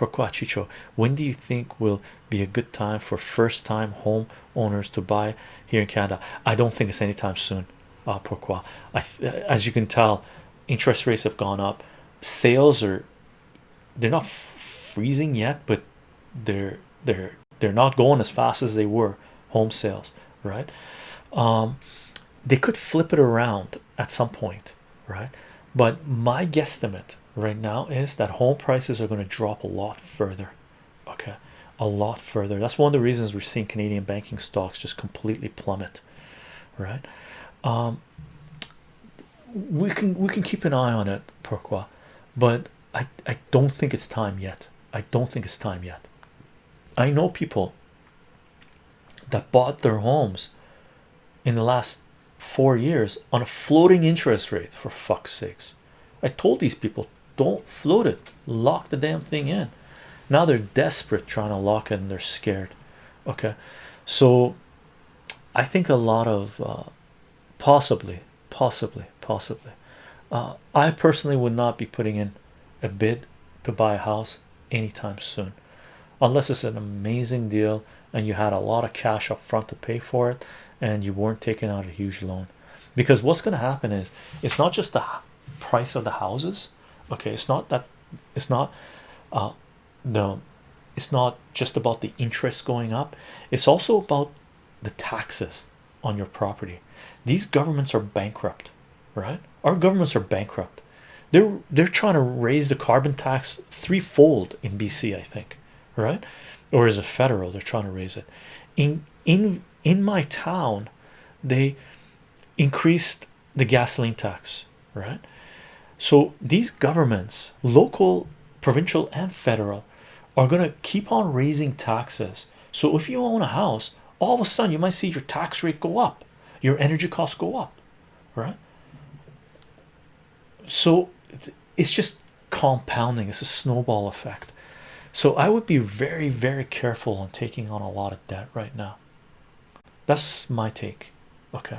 Pourquoi Chicho? When do you think will be a good time for first-time home owners to buy here in Canada? I don't think it's anytime soon. Uh, pourquoi? I, as you can tell, interest rates have gone up. Sales are they're not freezing yet, but they're they're they're not going as fast as they were home sales, right? Um, they could flip it around at some point, right? But my guesstimate right now is that home prices are going to drop a lot further, okay, a lot further. That's one of the reasons we're seeing Canadian banking stocks just completely plummet, right? Um, we can we can keep an eye on it, pourquoi? But I I don't think it's time yet. I don't think it's time yet. I know people that bought their homes in the last four years on a floating interest rate for fuck's sakes. I told these people don't float it, lock the damn thing in. Now they're desperate trying to lock it and they're scared. Okay, so I think a lot of uh, possibly, possibly, possibly. Uh, I personally would not be putting in a bid to buy a house anytime soon, unless it's an amazing deal and you had a lot of cash up front to pay for it and you weren't taking out a huge loan. Because what's going to happen is it's not just the price of the houses, okay, it's not that it's not uh, the it's not just about the interest going up, it's also about the taxes on your property. These governments are bankrupt, right? Our governments are bankrupt. They're they're trying to raise the carbon tax threefold in BC, I think, right? Or is it federal? They're trying to raise it. In in in my town, they increased the gasoline tax, right? So these governments, local, provincial, and federal, are going to keep on raising taxes. So if you own a house, all of a sudden you might see your tax rate go up, your energy costs go up, right? So it's just compounding, it's a snowball effect. So I would be very, very careful on taking on a lot of debt right now. That's my take.